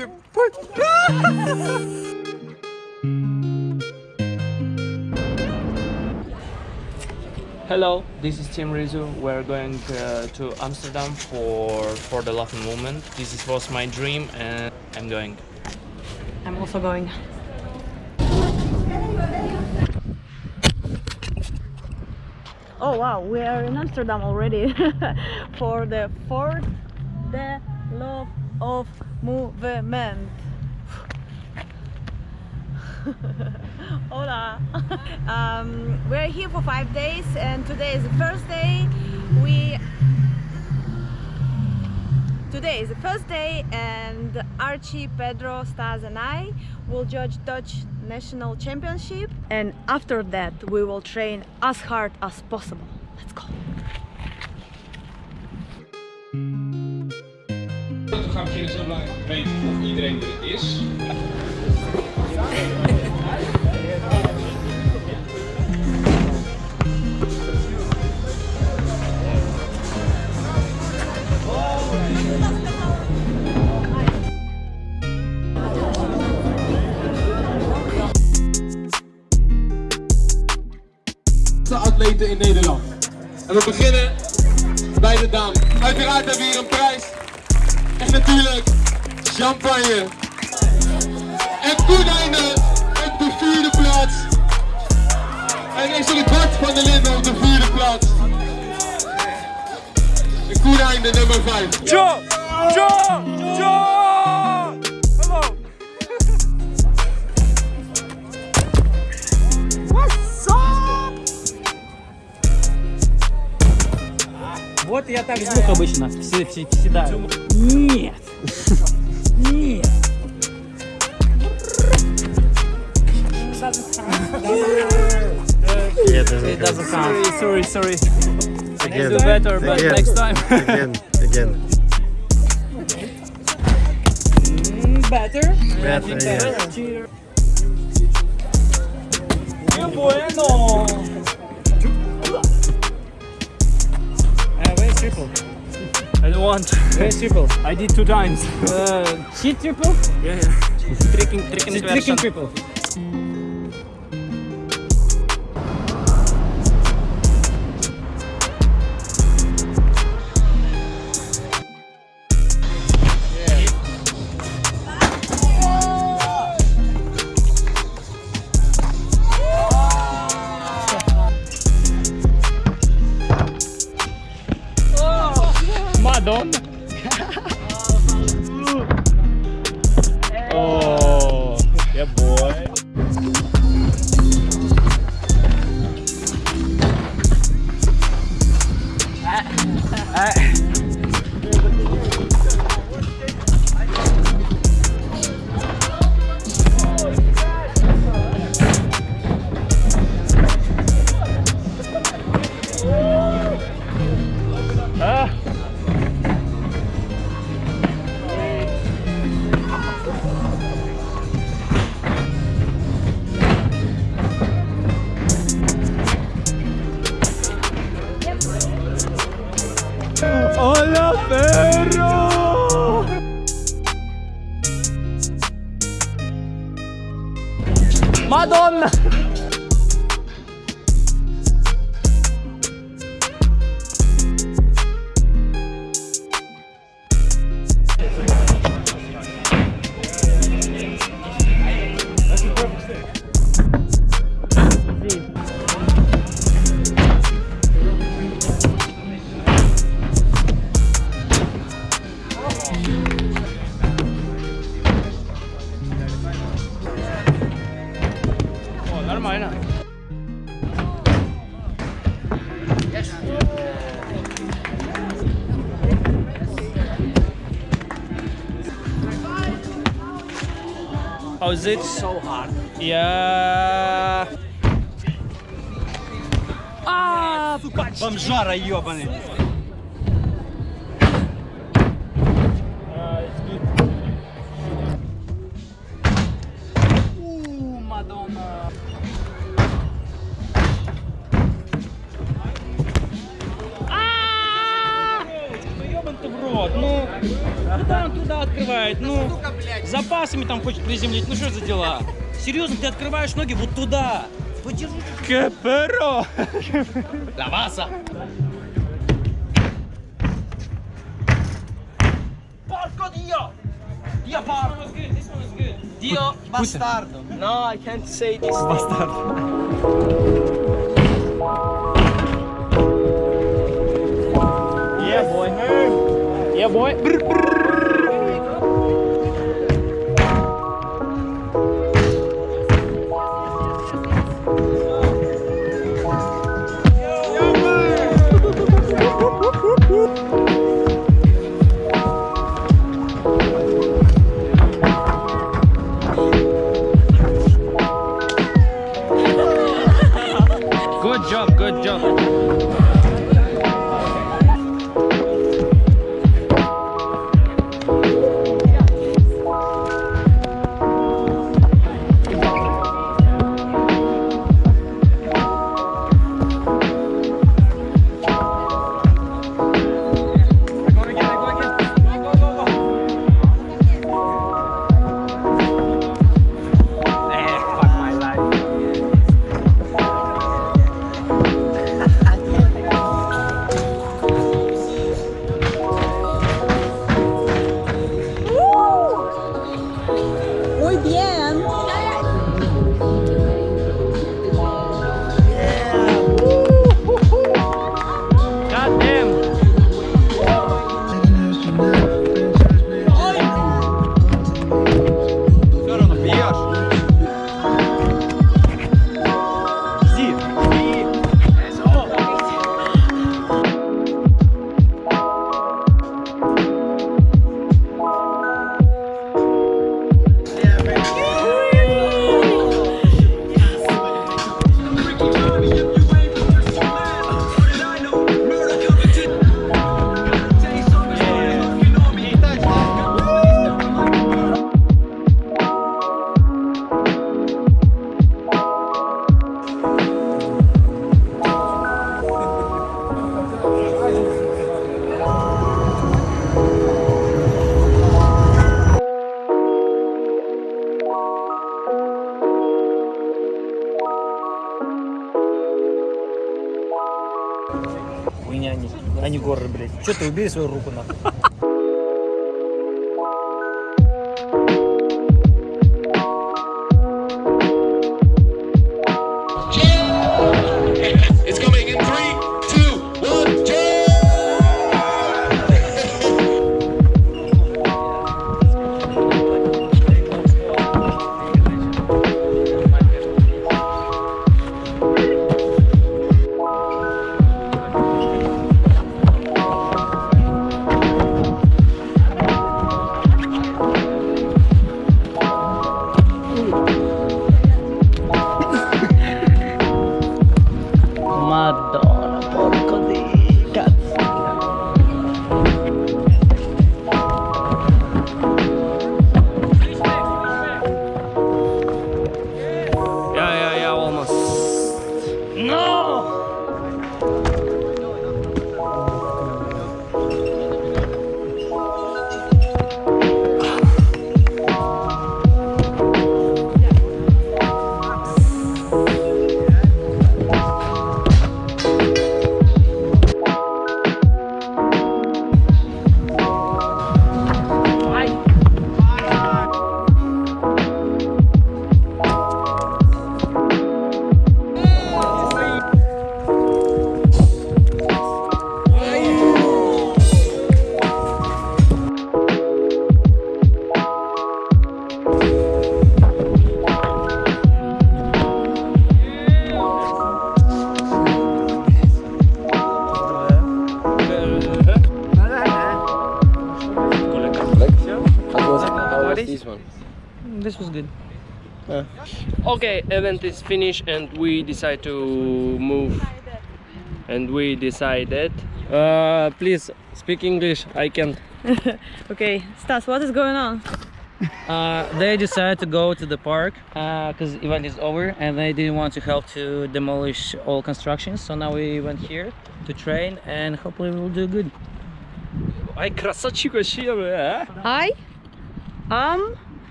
Hello, this is Tim Rizu. We're going uh, to Amsterdam for for the Laughing Moment. This is, was my dream, and I'm going. I'm also going. Oh wow, we are in Amsterdam already for the fourth the love of movement. Hola. um, we're here for five days and today is the first day. We Today is the first day and Archie, Pedro, Stas and I will judge Dutch National Championship and after that we will train as hard as possible. Let's go! We gaan beginnen zo belangrijk weten of iedereen er is. atleten in Nederland. En we beginnen bij de dame. Uiteraard hebben we hier een prijs. En natuurlijk champagne. En Koenijnen op de vierde plaats. En nee, sorry, Bart van der Linden op de vierde plaats. En Koenijnen nummer 5. Jo! Jo! Jo! Вот я так звук обычно все, все, всегда. Нет. Нет. It doesn't count. Sorry, sorry, sorry. I can Again. do better, but Again. next time. Again, again. Better. Better, yes. Qué bueno. Triple? I don't want. Where's triple? I did two times. Uh, cheat triple? Yeah, yeah. Tricking, tricking Is it version. tricking triple? Madonna. ¡Madonna! How's it? So hard. Yeah. А, Бомжара ебаный. Ебан Ну. Куда он туда открывает? Ну, запасами там хочет приземлить. Ну что за дела? Серьезно, ты открываешь ноги вот туда. Подержи. La basa. Porco Dio! Dio porco! Dio bastardo. No, I can't say this. Yeah, boy. Brr, brr. Горы, блядь. Че ты убери свою руку нахуй? Okay, event is finished and we decide to move. And we decided. Uh, please speak English. I can. Okay, Stas, what is going on? Uh, they decided to go to the park because event is over and they didn't want to help to demolish all constructions. So now we went here to train and hopefully we'll do good. Ай, красавчик вообще, а? I am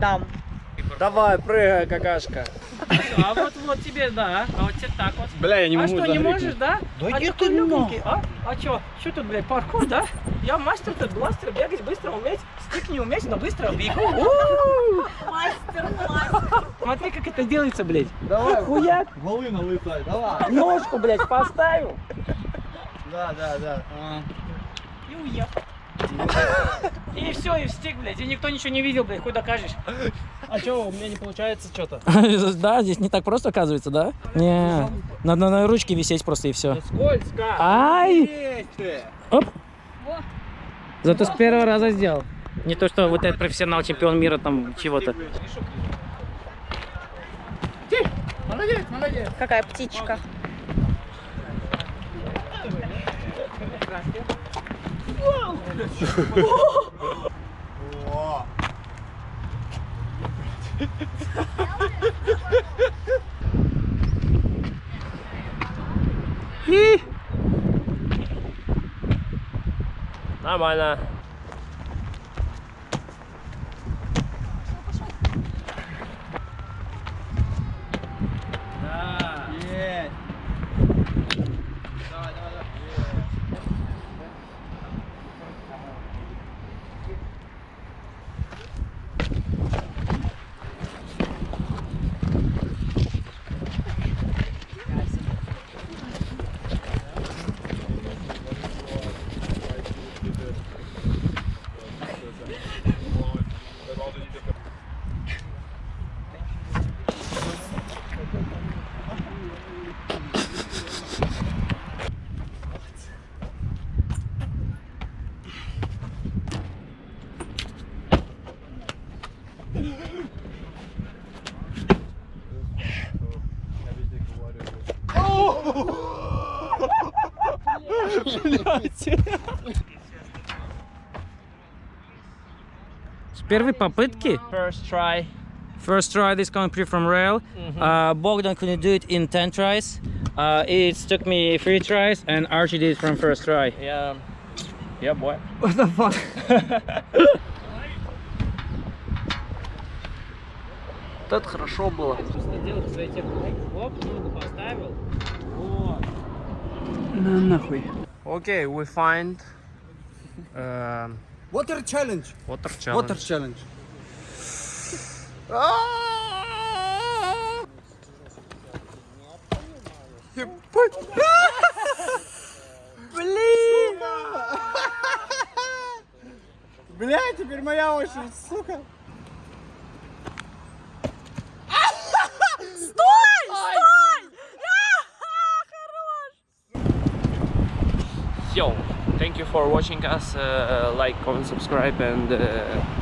Amsterdam. Давай, прыгай, какашка. А вот вот тебе, да. А вот тебе так вот. Бля, я не а могу что, не можешь, да? Да а иди ты легенький, а? А чё? Что тут, блядь, паркур, да? Я мастер тут бластер, бегать быстро уметь, стик не уметь, но быстро бегу. Мастер, мастер. Смотри, как это делается, блядь. Давай. Хуяк. Волына лытай, давай. Ножку, блядь, поставил. Да, да, да. И уехал. И все, и в стик, блядь. И никто ничего не видел, блядь, хуй докажешь. А чё, у меня не получается что-то? Да, здесь не так просто, оказывается, да? Не, надо на ручке висеть просто и все. Скользко. Ай! Оп! Зато с первого раза сделал. Не то, что вот этот профессионал, чемпион мира там чего-то. Молодец, молодец. Какая птичка. Whoa! Whoa. Never mind that. С первой попытки First try. First try this Prix from rail. Uh, Bogdan couldn't do it in 10 tries. Uh, it took me 3 tries and Archie did it from first try. Yeah. Yeah, boy. What the fuck? Это хорошо было. Сделал свои техники. Ногу поставил. Вот. Okay, we find um, Water challenge. water challenge. Water challenge. Блин! Бля, теперь моя очередь, сука. You for watching us. Uh, like, comment, subscribe, and uh,